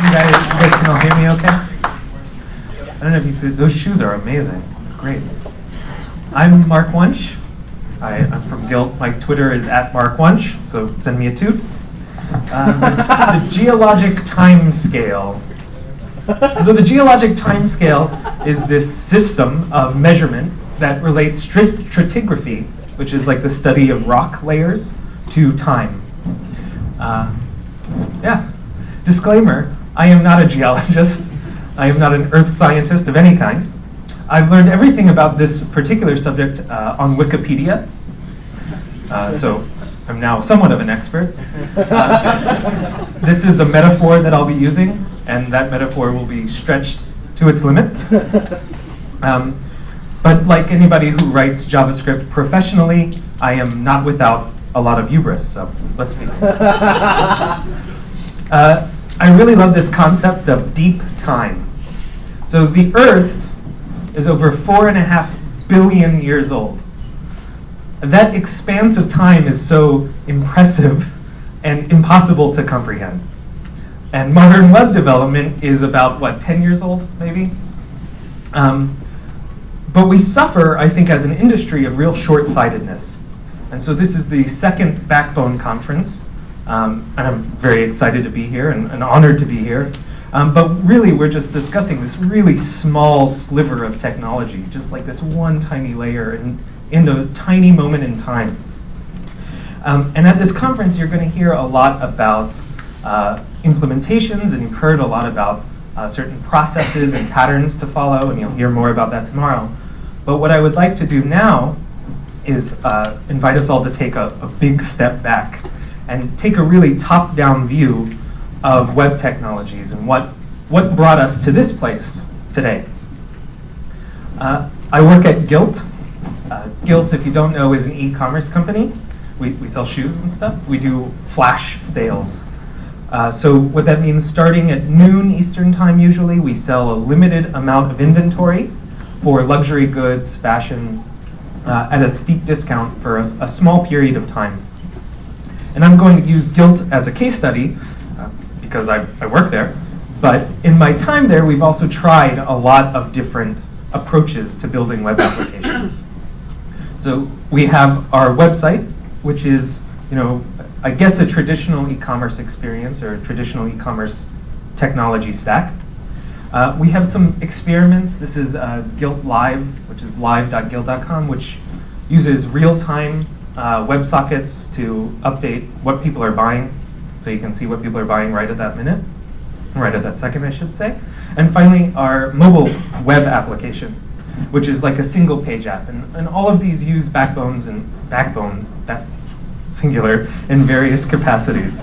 You guys, you guys can all hear me okay? I don't know if you see, those shoes are amazing. Great. I'm Mark Wunsch. I, I'm from Gilt. My Twitter is at Mark Wunsch, so send me a toot. Um, the geologic time scale. So the geologic time scale is this system of measurement that relates strat- stratigraphy, which is like the study of rock layers, to time. Uh, yeah. Disclaimer, I am not a geologist. I am not an earth scientist of any kind. I've learned everything about this particular subject uh, on Wikipedia. Uh, so I'm now somewhat of an expert. Uh, this is a metaphor that I'll be using, and that metaphor will be stretched to its limits. Um, but like anybody who writes JavaScript professionally, I am not without a lot of hubris, so let's be. Uh, I really love this concept of deep time. So the Earth is over four and a half billion years old. That expanse of time is so impressive and impossible to comprehend. And modern web development is about, what, 10 years old, maybe? Um, but we suffer, I think, as an industry of real short sightedness. And so this is the second Backbone conference. Um, and I'm very excited to be here and, and honored to be here. Um, but really, we're just discussing this really small sliver of technology, just like this one tiny layer in, in a tiny moment in time. Um, and at this conference, you're going to hear a lot about uh, implementations, and you've heard a lot about uh, certain processes and patterns to follow, and you'll hear more about that tomorrow. But what I would like to do now is uh, invite us all to take a, a big step back and take a really top-down view of web technologies and what, what brought us to this place today. Uh, I work at Gilt. Uh, Gilt, if you don't know, is an e-commerce company. We, we sell shoes and stuff. We do flash sales. Uh, so what that means, starting at noon Eastern time usually, we sell a limited amount of inventory for luxury goods, fashion, uh, at a steep discount for a, a, small period of time. And I'm going to use Gilt as a case study uh, because I, I work there. But in my time there, we've also tried a lot of different approaches to building web applications. So we have our website, which is, you know, I guess a traditional e-commerce experience or traditional e-commerce technology stack. Uh, we have some experiments. This is uh, Gilt Live, which is live.gilt.com, which uses real-time uh, WebSockets to update what people are buying. So you can see what people are buying right at that minute, right at that second, I should say. And finally, our mobile web application, which is like a single page app. And, and all of these use backbones and backbone, that singular, in various capacities.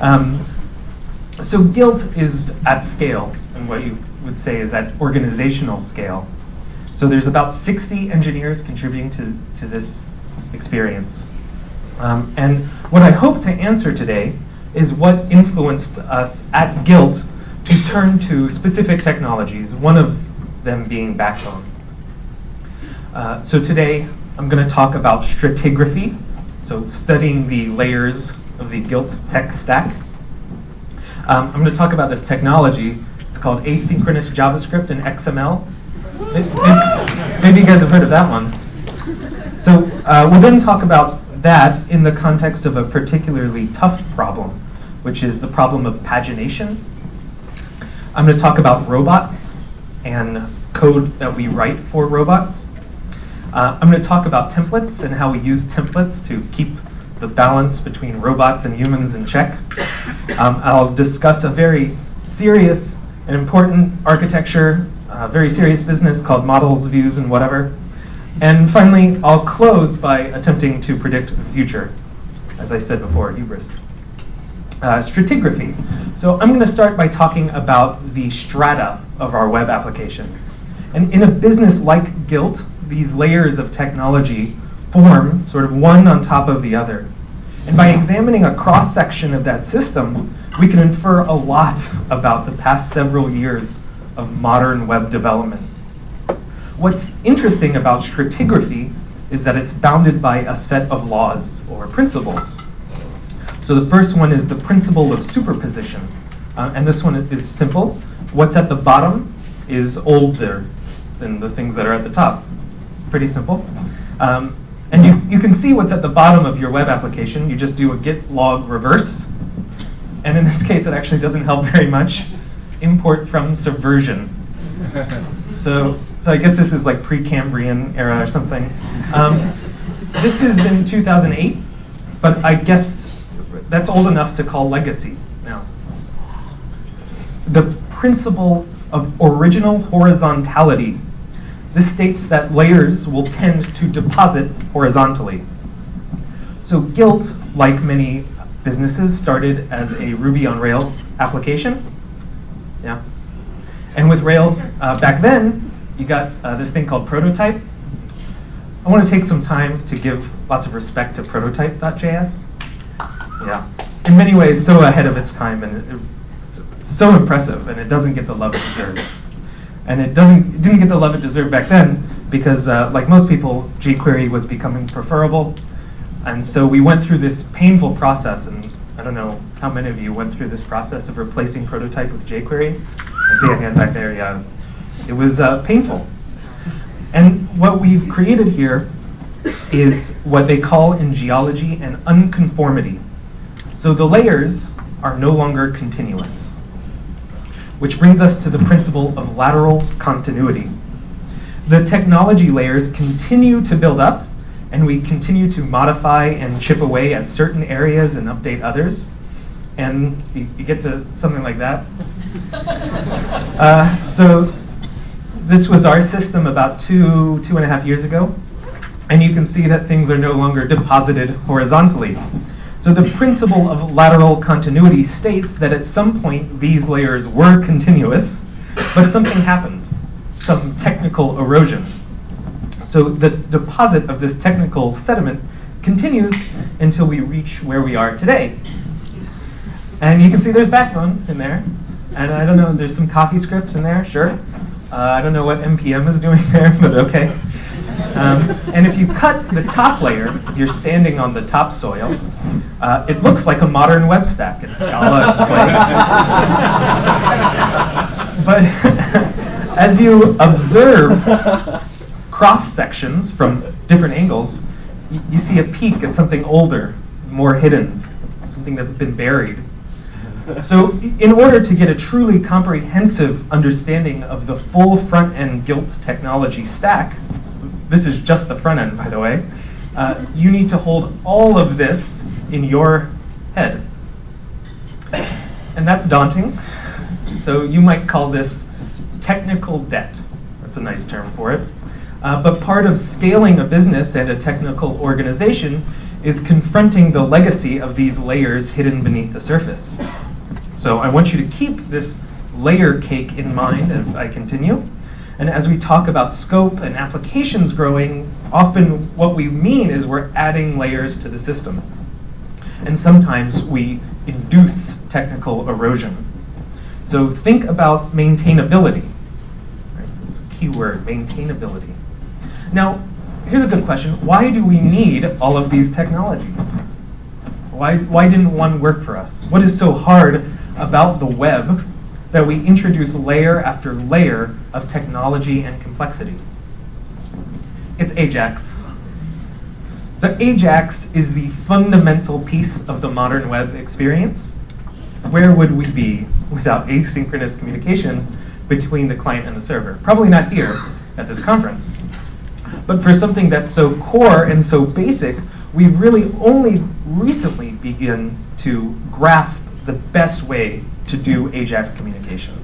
Um, so Gilt is at scale, and what you would say is at organizational scale. So there's about 60 engineers contributing to, to this experience. Um, and what I hope to answer today is what influenced us at Gilt to turn to specific technologies, one of them being Backbone. Uh, so today I'm going to talk about stratigraphy, so studying the layers of the Gilt tech stack. Um, I'm going to talk about this technology. It's called asynchronous JavaScript and XML. Maybe, maybe you guys have heard of that one. So uh, we'll then talk about that in the context of a particularly tough problem, which is the problem of pagination. I'm going to talk about robots and code that we write for robots. Uh, I'm going to talk about templates and how we use templates to keep the balance between robots and humans in check. Um, I'll discuss a very serious and important architecture, uh, very serious business called models, views, and whatever. And finally, I'll close by attempting to predict the future. As I said before, hubris. Uh, stratigraphy. So I'm going to start by talking about the strata of our web application. And in a business like Gilt, these layers of technology form sort of one on top of the other. And by examining a cross section of that system, we can infer a lot about the past several years of modern web development. What's interesting about stratigraphy is that it's bounded by a set of laws or principles. So the first one is the principle of superposition. Uh, and this one is simple. What's at the bottom is older than the things that are at the top. It's pretty simple. Um, and you, you can see what's at the bottom of your web application. You just do a git log reverse. And in this case, it actually doesn't help very much. Import from subversion. So, so I guess this is like Precambrian era or something. Um, this is in 2008, but I guess that's old enough to call legacy now. The principle of original horizontality. This states that layers will tend to deposit horizontally. So Gilt, like many businesses, started as a Ruby on Rails application. Yeah. And with Rails, uh, back then, you got uh, this thing called Prototype. I want to take some time to give lots of respect to prototype.js. Yeah. In many ways, so ahead of its time, and it, it's so impressive, and it doesn't get the love it deserves. And it doesn't it didn't get the love it deserved back then because, uh, like most people, jQuery was becoming preferable, and so we went through this painful process. And I don't know how many of you went through this process of replacing prototype with jQuery. I see a hand back there. Yeah, it was uh, painful. And what we've created here is what they call in geology an unconformity. So the layers are no longer continuous. Which brings us to the principle of lateral continuity. The technology layers continue to build up, and we continue to modify and chip away at certain areas and update others. And you, you get to something like that. Uh, so this was our system about two, two and a half years ago. And you can see that things are no longer deposited horizontally. So the principle of lateral continuity states that at some point these layers were continuous, but something happened, some technical erosion. So the deposit of this technical sediment continues until we reach where we are today. And you can see there's backbone in there. And I don't know, there's some CoffeeScripts in there, sure. Uh, I don't know what NPM is doing there, but okay. Um, and if you cut the top layer, if you're standing on the topsoil, uh, it looks like a modern web stack. It's Scala explained. but as you observe cross sections from different angles, you see a peak at something older, more hidden, something that's been buried. So in order to get a truly comprehensive understanding of the full front-end Gilt technology stack, this is just the front end, by the way, uh, you need to hold all of this in your head. And that's daunting. So you might call this technical debt. That's a nice term for it. Uh, but part of scaling a business and a technical organization is confronting the legacy of these layers hidden beneath the surface. So I want you to keep this layer cake in mind as I continue. And as we talk about scope and applications growing, often what we mean is we're adding layers to the system. And sometimes we induce technical erosion. So think about maintainability. A key word, maintainability. Now, here's a good question. Why do we need all of these technologies? Why, why didn't one work for us? What is so hard about the web that we introduce layer after layer of technology and complexity. It's Ajax. So Ajax is the fundamental piece of the modern web experience. Where would we be without asynchronous communication between the client and the server? Probably not here at this conference. But for something that's so core and so basic, we've really only recently begun to grasp the best way to do Ajax communication.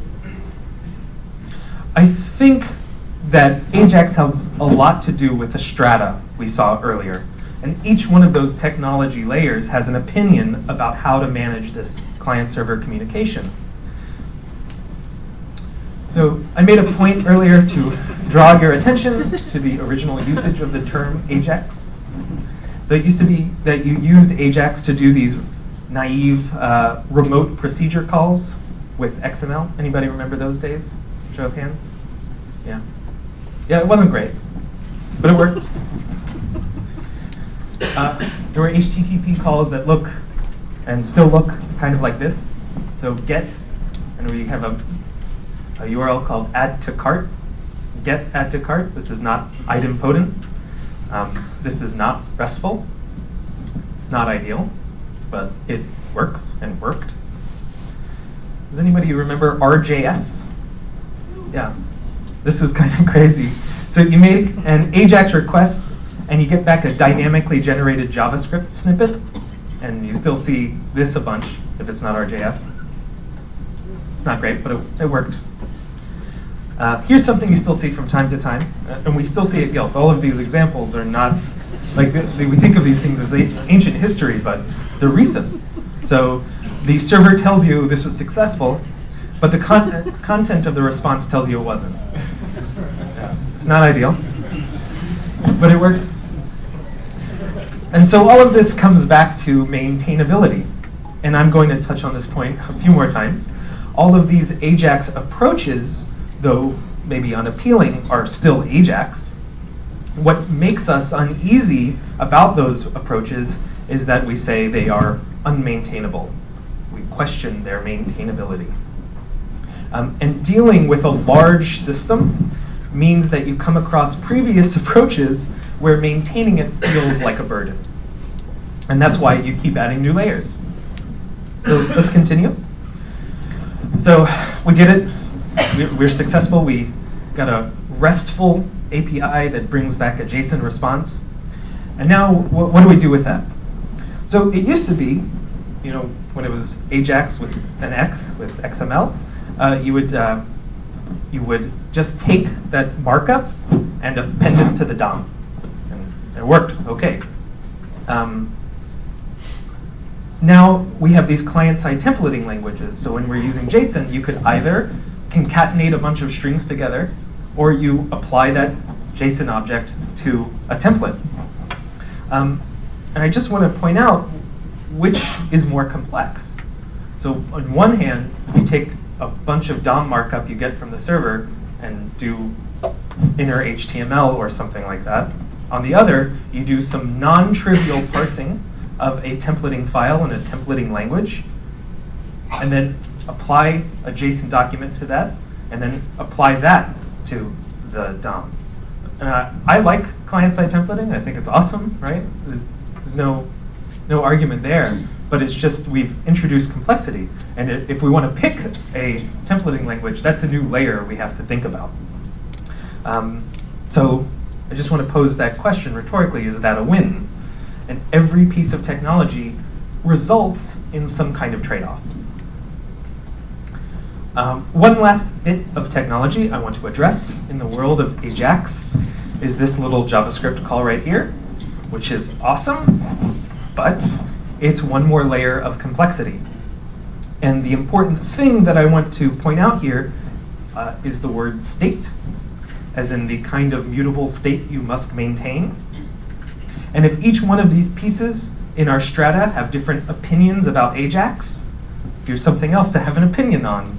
I think that Ajax has a lot to do with the strata we saw earlier. And each one of those technology layers has an opinion about how to manage this client-server communication. So I made a point earlier to draw your attention to the original usage of the term Ajax. So it used to be that you used Ajax to do these naive uh, remote procedure calls with XML. Anybody remember those days? Show of hands. Yeah. Yeah, it wasn't great, but it worked. Uh, there were HTTP calls that look and still look kind of like this. So get and we have a, a URL called add to cart, get add to cart. This is not idempotent. Um, this is not RESTful. It's not ideal, but it works and worked. Does anybody remember RJS? Yeah, this is kind of crazy. So you make an AJAX request and you get back a dynamically generated JavaScript snippet, and you still see this a bunch if it's not RJS. It's not great, but it, it worked. Uh, here's something you still see from time to time, uh, and we still see it Gilt. All of these examples are not, like, we think of these things as ancient history, but they're recent. So the server tells you this was successful, but the con content of the response tells you it wasn't. It's not ideal, but it works. And so all of this comes back to maintainability. And I'm going to touch on this point a few more times. All of these AJAX approaches, though maybe unappealing, are still AJAX. What makes us uneasy about those approaches is that we say they are unmaintainable. We question their maintainability. Um, and dealing with a large system means that you come across previous approaches where maintaining it feels like a burden. And that's why you keep adding new layers. So let's continue. So we did it. We're successful. We got a RESTful API that brings back a JSON response. And now, what do we do with that? So it used to be, you know, when it was AJAX with an X with XML, uh, you would uh, you would just take that markup and append it to the DOM And it worked okay. Um, now we have these client-side templating languages. So when we're using JSON, you could either concatenate a bunch of strings together, or you apply that JSON object to a template. Um, and I just want to point out which is more complex. So on one hand, you take a bunch of DOM markup you get from the server and do inner HTML or something like that. On the other, you do some non-trivial parsing of a templating file in a templating language, and then apply a JSON document to that, and then apply that to the DOM. I like client-side templating. I think it's awesome, right? There's no, no argument there. But it's just we've introduced complexity. And if we want to pick a templating language, that's a new layer we have to think about. Um, so I just want to pose that question rhetorically, is that a win? And every piece of technology results in some kind of trade-off. Um, one last bit of technology I want to address in the world of Ajax is this little JavaScript call right here, which is awesome, but it's one more layer of complexity. And the important thing that I want to point out here uh, is the word state as in the kind of mutable state you must maintain. And if each one of these pieces in our strata have different opinions about Ajax, here's something else to have an opinion on.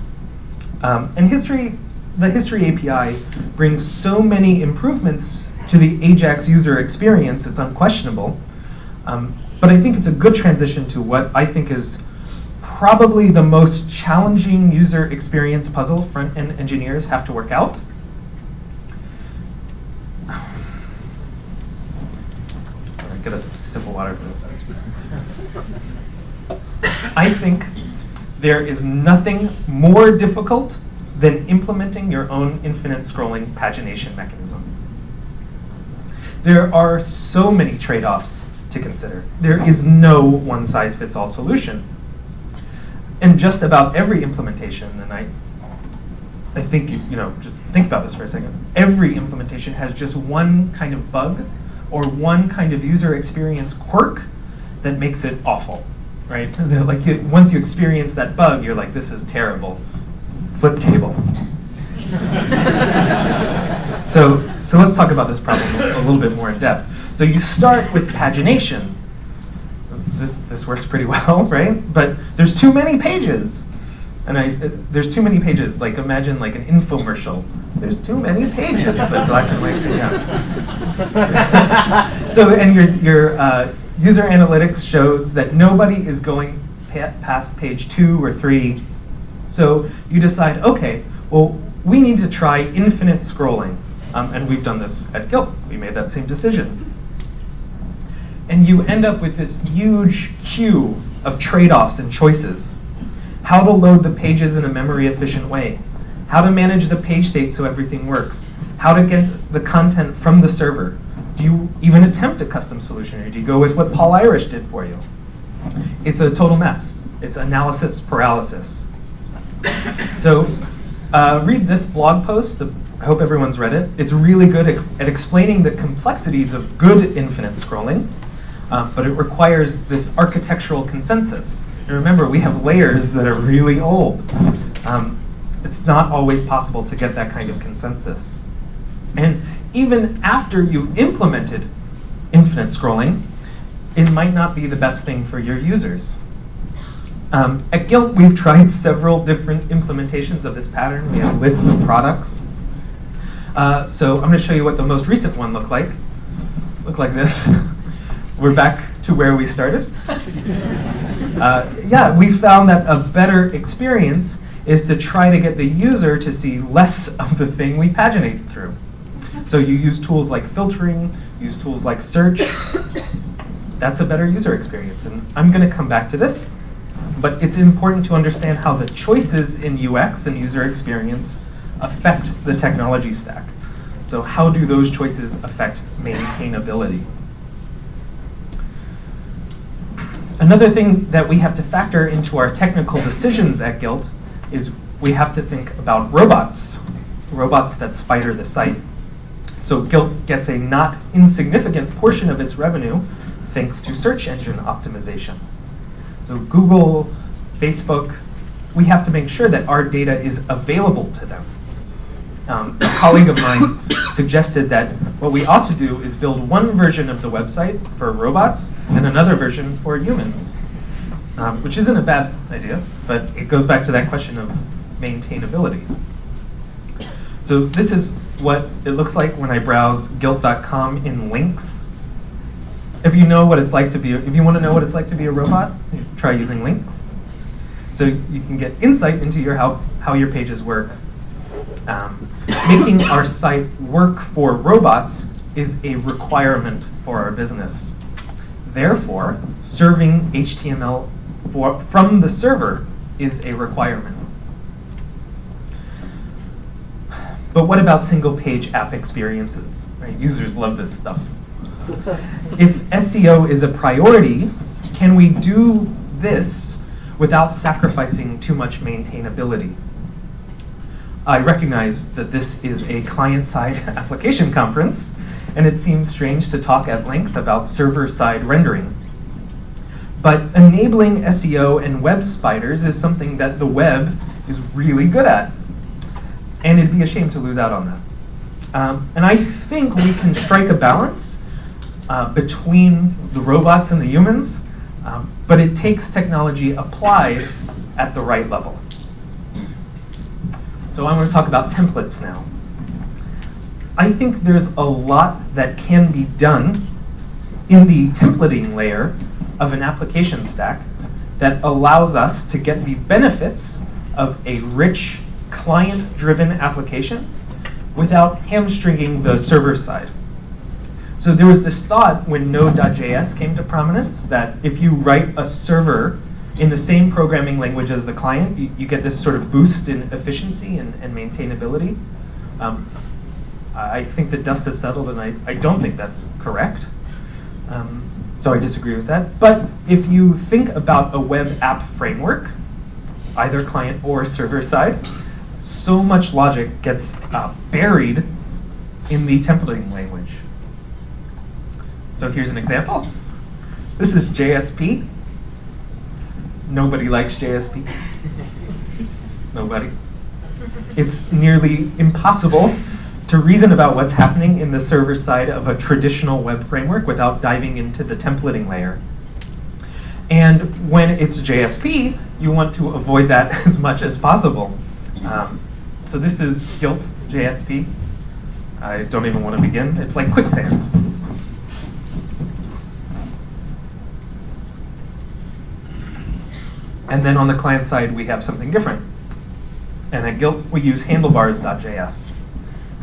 Um, and history, the history API brings so many improvements to the Ajax user experience, it's unquestionable. Um, but I think it's a good transition to what I think is probably the most challenging user experience puzzle front-end engineers have to work out. get us simple water. I think there is nothing more difficult than implementing your own infinite scrolling pagination mechanism. There are so many trade-offs to consider. There is no one-size-fits-all solution. And just about every implementation, and I, I think, you know, just think about this for a second. Every implementation has just one kind of bug or one kind of user experience quirk that makes it awful, right? like it, once you experience that bug, you're like, this is terrible. Flip table. so, so let's talk about this problem a little bit more in depth. So you start with pagination. This, this works pretty well, right? But there's too many pages. And I, there's too many pages. Like imagine like an infomercial there's too many pages that black and white out. so, and your, your uh, user analytics shows that nobody is going pa past page two or three So you decide, okay, well, we need to try infinite scrolling. Um, and we've done this at Gilt. We made that same decision. And you end up with this huge queue of trade-offs and choices. How to load the pages in a memory-efficient way. How to manage the page state so everything works. How to get the content from the server. Do you even attempt a custom solution, or do you go with what Paul Irish did for you? It's a total mess. It's analysis paralysis. So uh, read this blog post. I hope everyone's read it. It's really good at, at explaining the complexities of good infinite scrolling, uh, but it requires this architectural consensus. And remember, we have layers that are really old. Um, it's not always possible to get that kind of consensus. And even after you've implemented infinite scrolling, it might not be the best thing for your users. Um, at Gilt, we've tried several different implementations of this pattern. We have lists of products. Uh, so I'm going to show you what the most recent one looked like. Look like this. We're back to where we started. Uh, yeah, we found that a better experience is to try to get the user to see less of the thing we paginate through. So you use tools like filtering, use tools like search. That's a better user experience. And I'm going to come back to this. But it's important to understand how the choices in UX and user experience affect the technology stack. So how do those choices affect maintainability? Another thing that we have to factor into our technical decisions at Gilt is we have to think about robots, robots that spider the site. So Gilt gets a not insignificant portion of its revenue thanks to search engine optimization. So Google, Facebook, we have to make sure that our data is available to them. Um, a colleague of mine suggested that what we ought to do is build one version of the website for robots and another version for humans, um, which isn't a bad idea, but it goes back to that question of maintainability. So this is what it looks like when I browse gilt.com in Lynx if you know what it's like to be, if you want to know what it's like to be a robot, try using Lynx. So you can get insight into your how, how your pages work. Um, making our site work for robots is a requirement for our business. Therefore, serving HTML for, from the server is a requirement. But what about single page app experiences? Right? Users love this stuff if SEO is a priority, can we do this without sacrificing too much maintainability? I recognize that this is a client-side application conference, and it seems strange to talk at length about server-side rendering. But enabling SEO and web spiders is something that the web is really good at. And it'd be a shame to lose out on that. Um, and I think we can strike a balance uh, between the robots and the humans, um, but it takes technology applied at the right level. So I want to talk about templates now. I think there's a lot that can be done in the templating layer of an application stack that allows us to get the benefits of a rich client-driven application without hamstringing the server side. So there was this thought when Node.js came to prominence that if you write a server in the same programming language as the client, you, you get this sort of boost in efficiency and, and maintainability. Um, I think the dust has settled, and I, I don't think that's correct. Um, so I disagree with that. But if you think about a web app framework, either client or server side, so much logic gets uh, buried in the templating language. So here's an example. This is JSP. Nobody likes JSP. Nobody. It's nearly impossible to reason about what's happening in the server side of a traditional web framework without diving into the templating layer. And when it's JSP, you want to avoid that as much as possible. Um, so this is Gilt JSP. I don't even want to begin. It's like quicksand. And then on the client side, we have something different. And at Gilt, we use handlebars.js.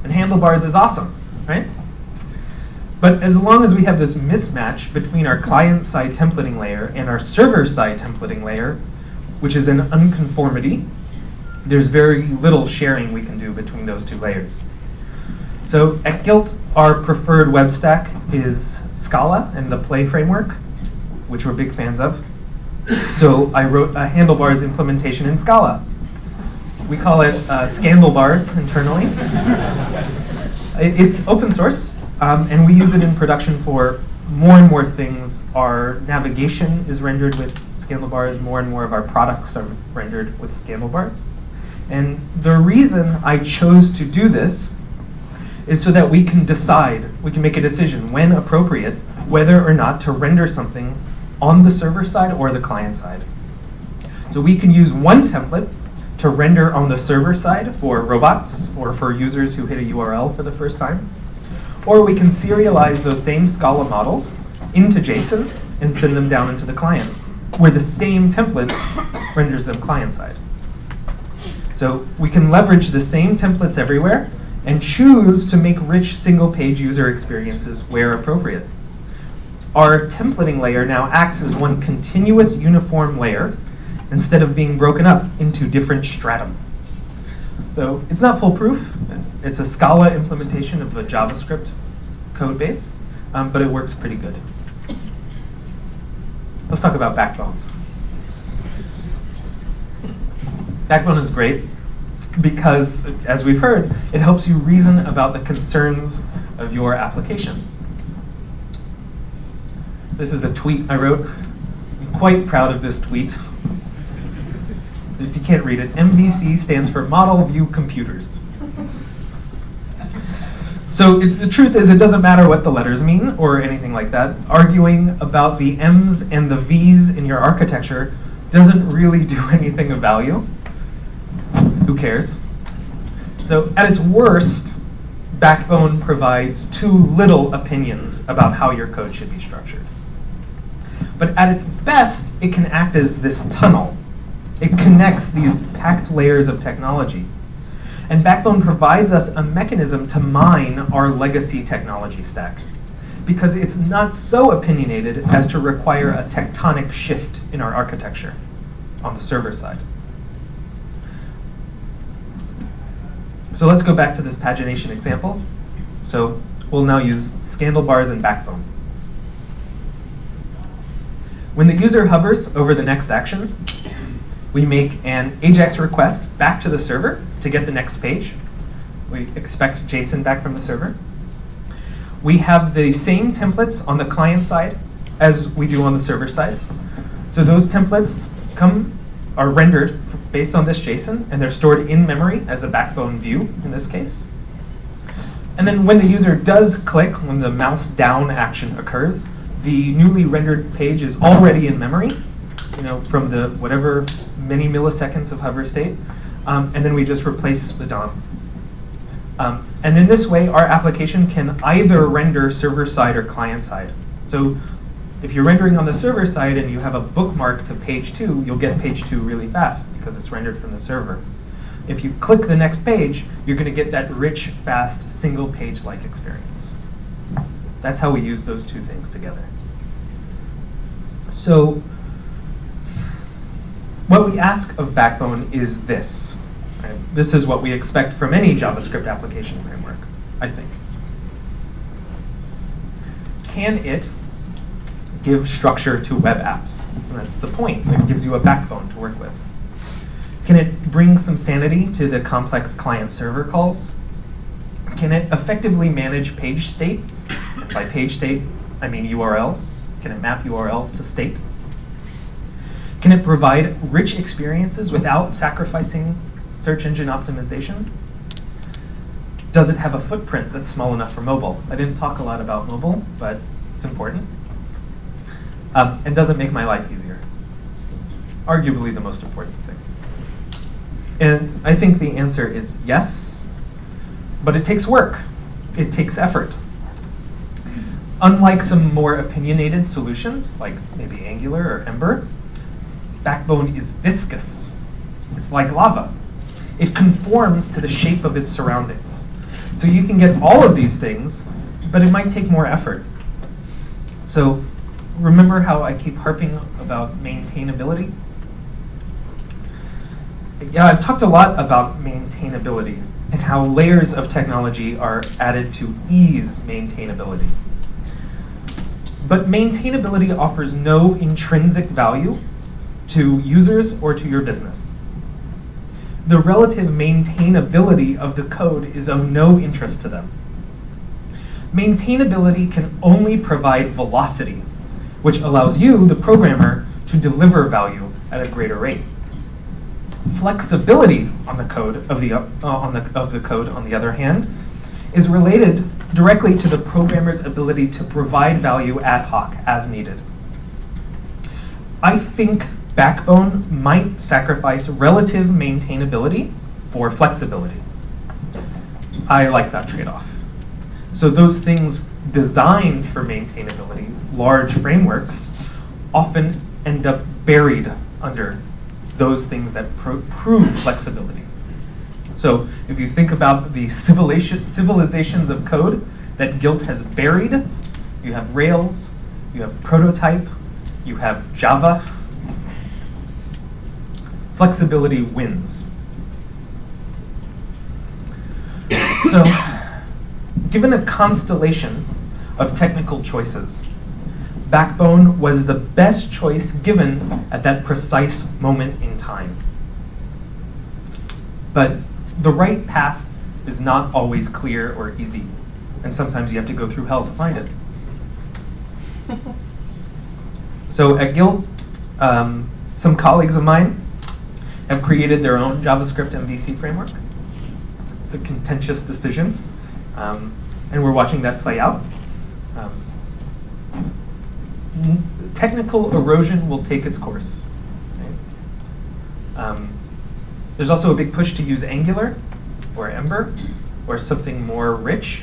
And handlebars is awesome, right? But as long as we have this mismatch between our client-side templating layer and our server-side templating layer, which is an unconformity, there's very little sharing we can do between those two layers. So at Gilt, our preferred web stack is Scala and the Play framework, which we're big fans of. So I wrote a handlebars implementation in Scala. We call it uh, Scandalbars internally. it's open source, um, and we use it in production for more and more things. Our navigation is rendered with Scandalbars. More and more of our products are rendered with Scandalbars. And the reason I chose to do this is so that we can decide, we can make a decision when appropriate, whether or not to render something on the server side or the client side. So we can use one template to render on the server side for robots or for users who hit a URL for the first time. Or we can serialize those same Scala models into JSON and send them down into the client, where the same template renders them client side. So we can leverage the same templates everywhere and choose to make rich single page user experiences where appropriate. Our templating layer now acts as one continuous uniform layer instead of being broken up into different stratum. So it's not foolproof. It's a Scala implementation of a JavaScript code base, um, but it works pretty good. Let's talk about Backbone. Backbone is great because, as we've heard, it helps you reason about the concerns of your application. This is a tweet I wrote. I'm quite proud of this tweet. If you can't read it, MVC stands for Model View Computers. So it, the truth is, it doesn't matter what the letters mean or anything like that. Arguing about the M's and the V's in your architecture doesn't really do anything of value. Who cares? So at its worst, Backbone provides too little opinions about how your code should be structured. But at its best, it can act as this tunnel. It connects these packed layers of technology. And Backbone provides us a mechanism to mine our legacy technology stack because it's not so opinionated as to require a tectonic shift in our architecture on the server side. So let's go back to this pagination example. So we'll now use Scandalbars and Backbone. When the user hovers over the next action, we make an AJAX request back to the server to get the next page. We expect JSON back from the server. We have the same templates on the client side as we do on the server side. So those templates come are rendered based on this JSON, and they're stored in memory as a backbone view in this case. And then when the user does click, when the mouse down action occurs, the newly rendered page is already in memory, you know, from the whatever many milliseconds of hover state, um, and then we just replace the DOM. Um, and in this way, our application can either render server side or client side. So if you're rendering on the server side and you have a bookmark to page two, you'll get page two really fast because it's rendered from the server. If you click the next page, you're going to get that rich, fast, single page-like experience. That's how we use those two things together. So what we ask of Backbone is this. Right? This is what we expect from any JavaScript application framework, I think. Can it give structure to web apps. And that's the point. It gives you a backbone to work with. Can it bring some sanity to the complex client-server calls? Can it effectively manage page state? By page state, I mean URLs. Can it map URLs to state? Can it provide rich experiences without sacrificing search engine optimization? Does it have a footprint that's small enough for mobile? I didn't talk a lot about mobile, but it's important um, and doesn't make my life easier. Arguably the most important thing. And I think the answer is yes, but it takes work. It takes effort. Unlike some more opinionated solutions, like maybe Angular or Ember, Backbone is viscous. It's like lava. It conforms to the shape of its surroundings. So you can get all of these things, but it might take more effort. So remember how I keep harping about maintainability? Yeah, I've talked a lot about maintainability and how layers of technology are added to ease maintainability. But maintainability offers no intrinsic value to users or to your business. The relative maintainability of the code is of no interest to them. Maintainability can only provide velocity, which allows you, the programmer, to deliver value at a greater rate. Flexibility on the code of the, uh, on the, of the code, on the other hand, is related directly to the programmer's ability to provide value ad hoc as needed. I think Backbone might sacrifice relative maintainability for flexibility. I like that trade-off. So those things designed for maintainability, large frameworks, often end up buried under those things that prove flexibility. So if you think about the civilizations of code that Gilt has buried, you have Rails, you have Prototype, you have Java, flexibility wins. So, given a constellation of technical choices, Backbone was the best choice given at that precise moment in time. But the right path is not always clear or easy, and sometimes you have to go through hell to find it. so at Gilt, um, some colleagues of mine have created their own JavaScript MVC framework. It's a contentious decision, um, and we're watching that play out. Um, technical erosion will take its course. Um, there's also a big push to use Angular or Ember or something more rich.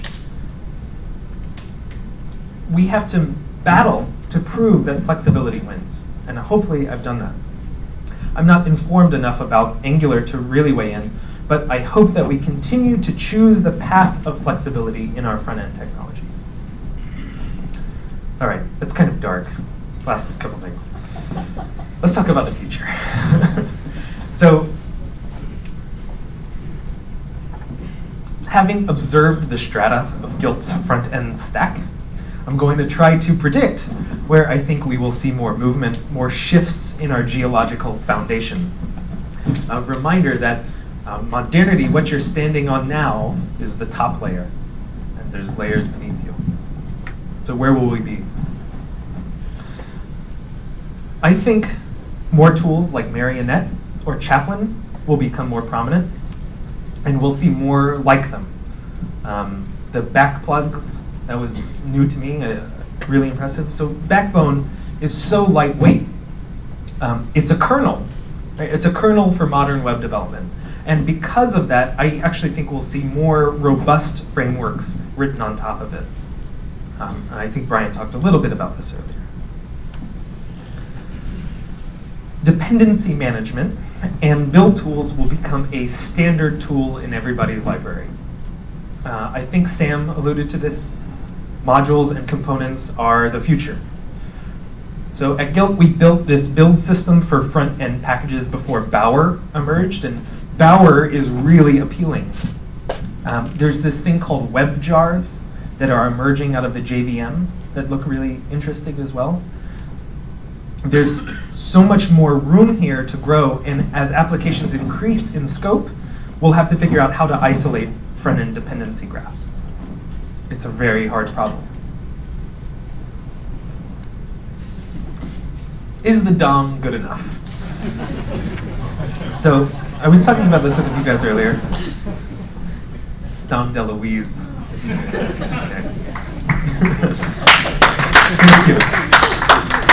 We have to battle to prove that flexibility wins, and hopefully I've done that. I'm not informed enough about Angular to really weigh in, but I hope that we continue to choose the path of flexibility in our front-end technologies. All right, it's kind of dark. Last couple things. Let's talk about the future. so, having observed the strata of Gilt's front-end stack, I'm going to try to predict where I think we will see more movement, more shifts in our geological foundation. A reminder that uh, modernity, what you're standing on now, is the top layer, and there's layers beneath. So where will we be? I think more tools like Marionette or Chaplin will become more prominent, and we'll see more like them. Um, the backplugs that was new to me, uh, really impressive. So Backbone is so lightweight. Um, it's a kernel. Right? It's a kernel for modern web development. And because of that, I actually think we'll see more robust frameworks written on top of it. Um, I think Brian talked a little bit about this earlier. Dependency management and build tools will become a standard tool in everybody's library. Uh, I think Sam alluded to this modules and components are the future. So at Gilt, we built this build system for front-end packages before Bower emerged, and Bower is really appealing. Um, there's this thing called WebJars that are emerging out of the JVM that look really interesting as well. There's so much more room here to grow, and as applications increase in scope, we'll have to figure out how to isolate front-end dependency graphs it's a very hard problem. Is the DOM good enough? so I was talking about this with you guys earlier. It's Dom DeLuise. Thank you.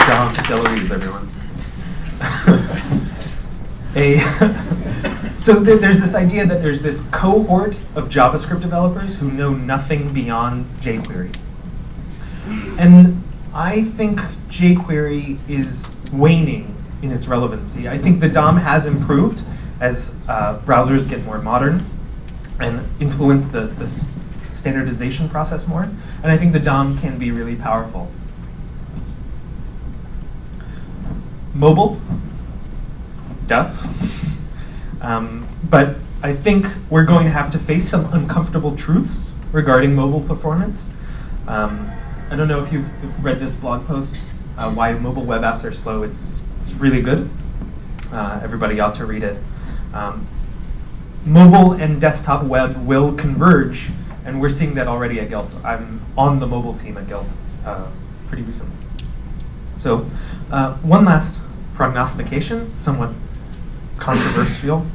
Dom DeLuise, everyone. a so th there's this idea that there's this cohort of JavaScript developers who know nothing beyond jQuery. And I think jQuery is waning in its relevancy. I think the DOM has improved, as uh, browsers get more modern and influence the, the standardization process more. And I think the DOM can be really powerful. Mobile, duh. Um, but I think we're going to have to face some uncomfortable truths regarding mobile performance. Um, I don't know if you've, read this blog post, uh, why mobile web apps are slow. It's, it's really good. Uh, everybody ought to read it. Um, mobile and desktop web will converge, and we're seeing that already at Gilt. I'm on the mobile team at Gilt uh, pretty recently. So uh, one last prognostication, somewhat controversial.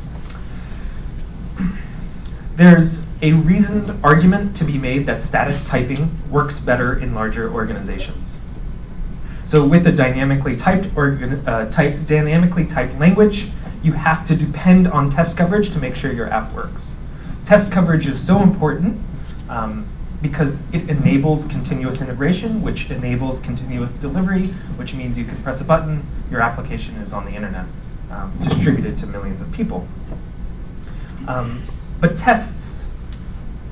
There's a reasoned argument to be made that static typing works better in larger organizations. So with a dynamically typed uh, type, dynamically typed language, you have to depend on test coverage to make sure your app works. Test coverage is so important um, because it enables continuous integration, which enables continuous delivery, which means you can press a button, your application is on the internet, um, distributed to millions of people. Um, but tests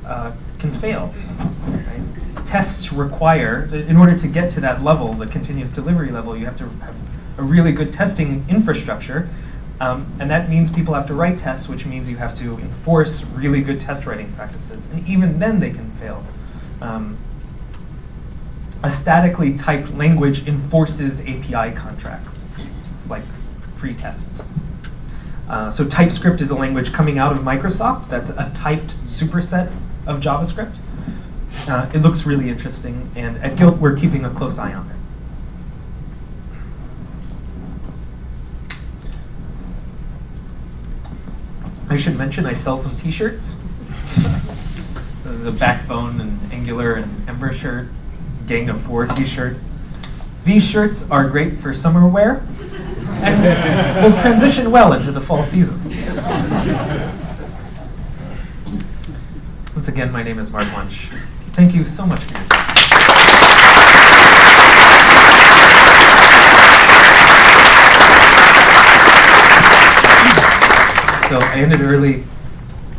uh, can fail. Right? Tests require, in order to get to that level, the continuous delivery level, you have to have a really good testing infrastructure. Um, and that means people have to write tests, which means you have to enforce really good test writing practices. And even then they can fail. Um, a statically typed language enforces API contracts. It's like free tests. Uh, so TypeScript is a language coming out of Microsoft that's a typed superset of JavaScript. Uh, it looks really interesting, and at Gilt we're keeping a close eye on it. I should mention I sell some t-shirts. this is a Backbone and Angular and Ember shirt, Gang of Four t-shirt. These shirts are great for summer wear and will transition well into the fall season. Once again, my name is Mark Wunsch. Thank you so much for your time. So I ended early,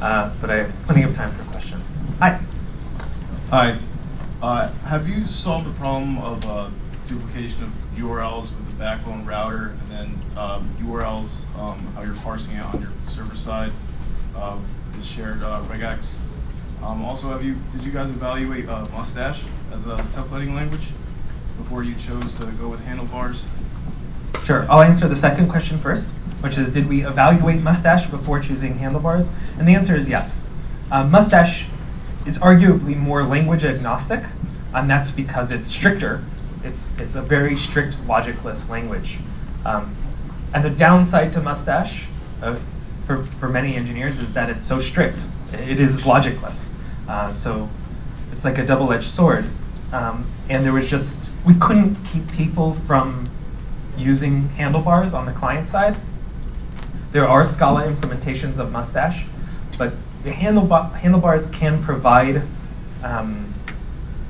uh, but I have plenty of time for questions. Hi. Hi. Uh, have you solved the problem of uh, duplication of URLs with the backbone router, and then um, URLs, um, how you're parsing it on your server side, uh, the shared uh, regex. Um, also, have you did you guys evaluate uh, Mustache as a templating language before you chose to go with handlebars? Sure. I'll answer the second question first, which is did we evaluate Mustache before choosing handlebars? And the answer is yes. Uh, Mustache is arguably more language agnostic, and that's because it's stricter it's, it's a very strict logicless language. Um, and the downside to Mustache uh, for, for many engineers is that it's so strict. It is logicless. Uh, so it's like a double-edged sword. Um, and there was just, we couldn't keep people from using handlebars on the client side. There are Scala implementations of Mustache, but the handlebar, handlebars can provide um,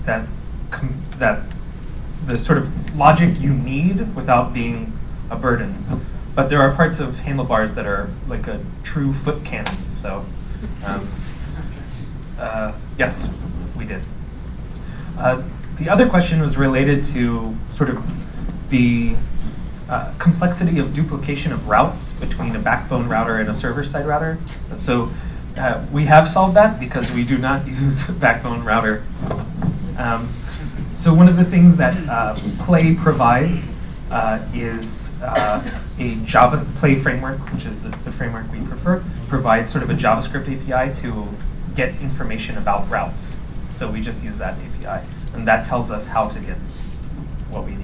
that, that the sort of logic you need without being a burden. But there are parts of handlebars that are like a true foot cannon. So, um, uh, yes, we did. Uh, the other question was related to sort of the uh, complexity of duplication of routes between a backbone router and a server-side router. So uh, we have solved that because we do not use backbone router. Um, so one of the things that uh, Play provides uh, is uh, a Java Play framework, which is the, the, framework we prefer, provides sort of a JavaScript API to get information about routes. So we just use that API, and that tells us how to get what we need.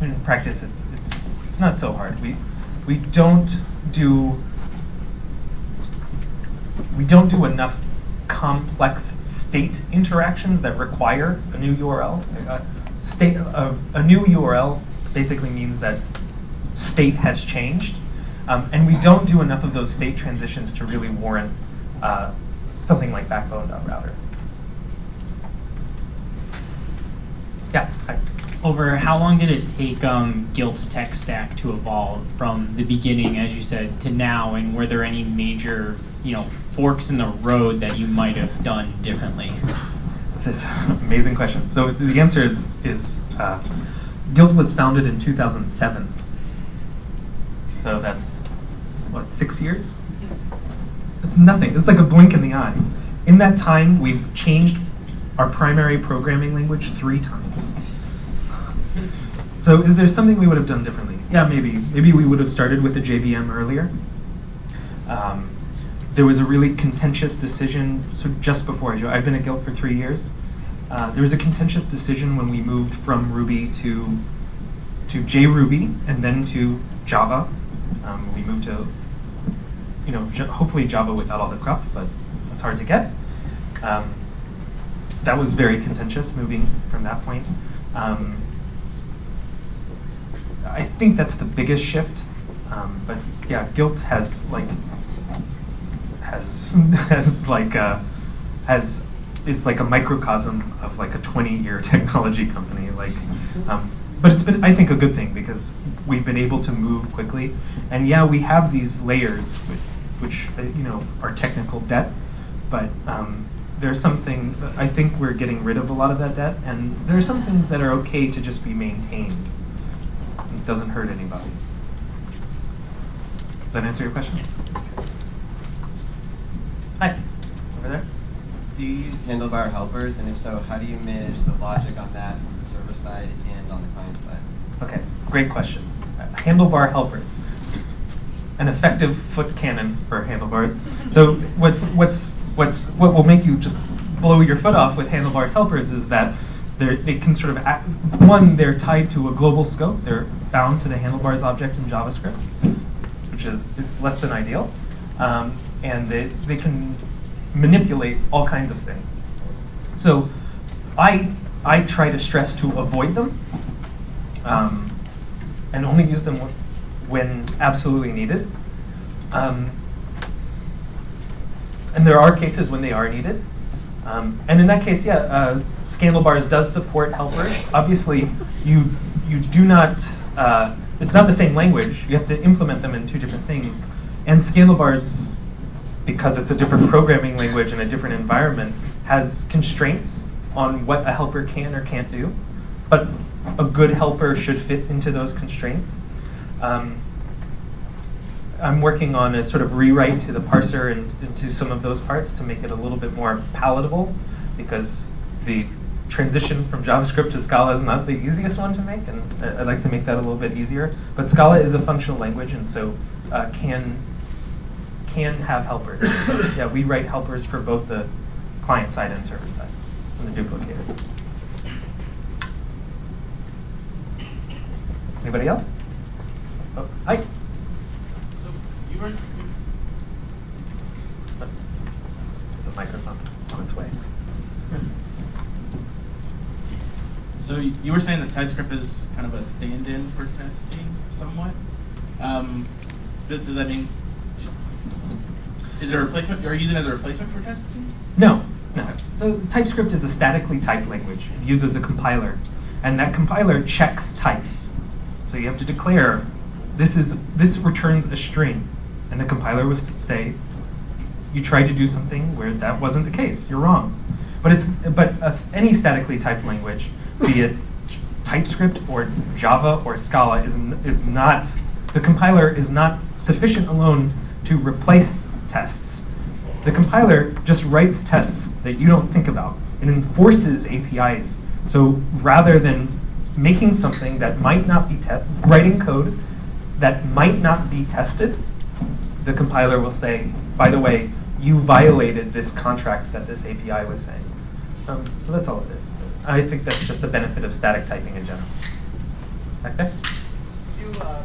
In practice, it's, it's, it's not so hard. We, we don't do we don't do enough complex state interactions that require a new URL. Uh, state, a new URL basically means that state has changed. Um, and we don't do enough of those state transitions to really warrant uh, something like backbone.router. Yeah. Hi. Over how long did it take um, tech stack to evolve from the beginning, as you said, to now? And were there any major, you know, forks in the road that you might have done differently? This amazing question. So the answer is is uh, Gilt was founded in 2007. So that's what six years. It's nothing. It's like a blink in the eye. In that time, we've changed our primary programming language three times. So is there something we would have done differently? Yeah, maybe. Maybe we would have started with the JVM earlier. Um, there was a really contentious decision so just before I joined. I've been at Gilt for three years. Uh, there was a contentious decision when we moved from Ruby to to JRuby and then to Java. Um, we moved to, you know, hopefully Java without all the crap, but that's hard to get. Um, that was very contentious moving from that point. Um, I think that's the biggest shift. Um, but yeah, Gilt has like has has like a, has is like a microcosm of like a 20 year technology company. Like, um, but it's been I think a good thing because we've been able to move quickly. And yeah, we have these layers which, which uh, you know are technical debt, but um, there's something I think we're getting rid of a lot of that debt, and there are some things that are okay to just be maintained. It doesn't hurt anybody. Does that answer your question? Hi, over there. Do you use handlebar helpers, and if so, how do you manage the logic on that on the server side and on the client side? Okay, great question. Uh, Handlebar helpers, an effective foot cannon for handlebars. So what's what's what's what will make you just blow your foot off with handlebars helpers is that they're, they can sort of act, one they're tied to a global scope. They're bound to the handlebars object in JavaScript, which is is less than ideal, um, and they they can manipulate all kinds of things. So I I try to stress to avoid them um, and only use them when absolutely needed. Um, and there are cases when they are needed. Um, and in that case, yeah, uh, Scandalbars does support helpers. Obviously, you you do not. Uh, it's not the same language. You have to implement them in two different things. And Scandalbars, because it's a different programming language and a different environment, has constraints on what a helper can or can't do. But a good helper should fit into those constraints. Um, I'm working on a sort of rewrite to the parser and into some of those parts to make it a little bit more palatable because the transition from JavaScript to Scala is not the easiest one to make, and I'd like to make that a little bit easier. But Scala is a functional language, and so uh, can can have helpers. So yeah, we write helpers for both the client side and server side, and the duplicated. Anybody else? Oh, hi. So you were, There's a microphone on its way. So you were saying that TypeScript is kind of a stand-in for testing, somewhat. Um, does, that mean is it a replacement? Are you using it as a replacement for testing? No, no. So TypeScript is a statically typed language. It uses a compiler, and that compiler checks types. So you have to declare this is this returns a string, and the compiler will say you tried to do something where that wasn't the case. You're wrong. But it's but a any statically typed language, be it TypeScript or Java or Scala, is is not the compiler is not sufficient alone to replace tests. The compiler just writes tests that you don't think about and enforces APIs. So rather than making something that might not be writing code that might not be tested, the compiler will say, by the way, you violated this contract that this API was saying. Um, so that's all it is. I think that's just the benefit of static typing in general. Okay? Could you uh,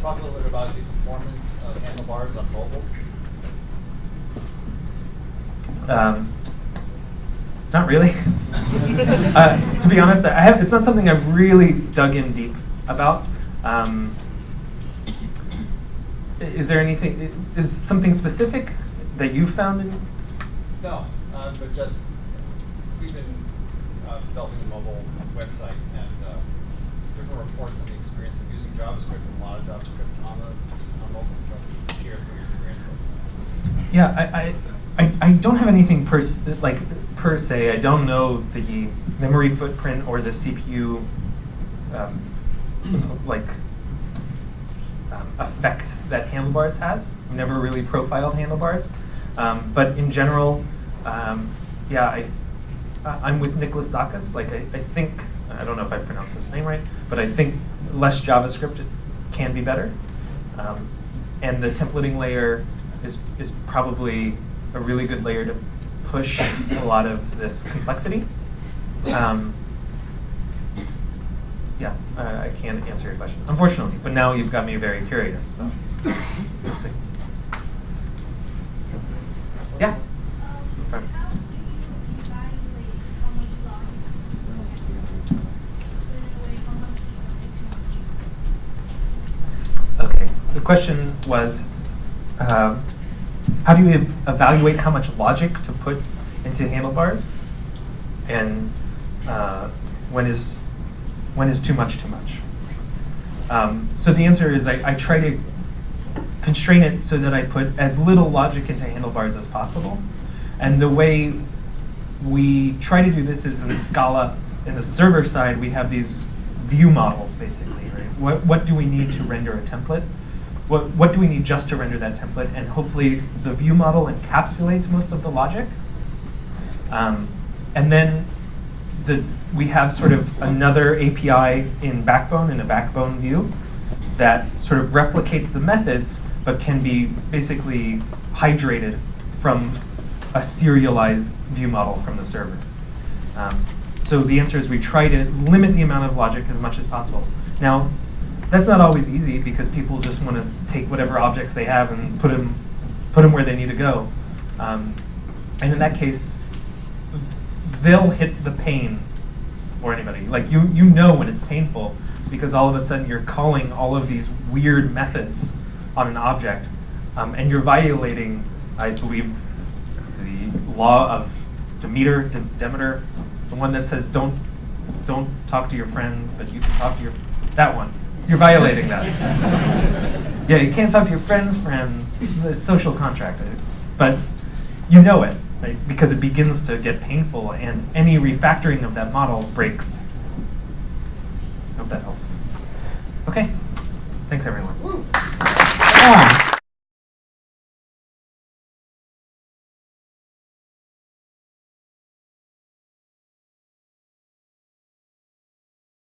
talk a little bit about the performance of handlebars on mobile? Um, not really. uh, to be honest, I have, it's not something I've really dug in deep about. Um, is there anything? Is something specific that you found? In, No, uh, but just, we've been uh, developing a mobile website and uh, different reports on the experience of using JavaScript and a lot of JavaScript on the, on mobile from here, what your experience was? Yeah, I, I, I, don't have anything per, like, per se. I don't know the memory footprint or the CPU, um, like, um, effect that Handlebars has. I've never really profiled Handlebars. Um, but in general, um, yeah, I, I'm with Nicholas Zakas. Like, I, I think, I don't know if I pronounced his name right, but I think less JavaScript can be better. Um, and the templating layer is, is probably a really good layer to push a lot of this complexity. Um, yeah, uh, I can't answer your question, unfortunately, but now you've got me very curious, so we'll see. Yeah? Okay, the question was, um, how do you evaluate how much logic to put into handlebars? And uh, when is when is too much too much? Um, so the answer is I, I try to constrain it so that I put as little logic into handlebars as possible. And the way we try to do this is in Scala, in the server side, we have these view models basically, right? What, what do we need to render a template? What, what do we need just to render that template? And hopefully the view model encapsulates most of the logic. Um, and then the, we have sort of another API in Backbone, in a Backbone view, that sort of replicates the methods, but can be basically hydrated from a serialized view model from the server. Um, so the answer is we try to limit the amount of logic as much as possible. Now, that's not always easy because people just want to take whatever objects they have and put them, put them where they need to go. Um, and in that case, they'll hit the pain for anybody. Like you, you know when it's painful because all of a sudden you're calling all of these weird methods on an object, um, and you're violating, I believe, the law of Demeter, De- Demeter, the one that says don't, don't talk to your friends, but you can talk to your, that one. You're violating that. yeah, you can't talk to your friends' friends. It's a social contract, but you know it right? because it begins to get painful, and any refactoring of that model breaks. I Hope that helps. Okay, thanks everyone.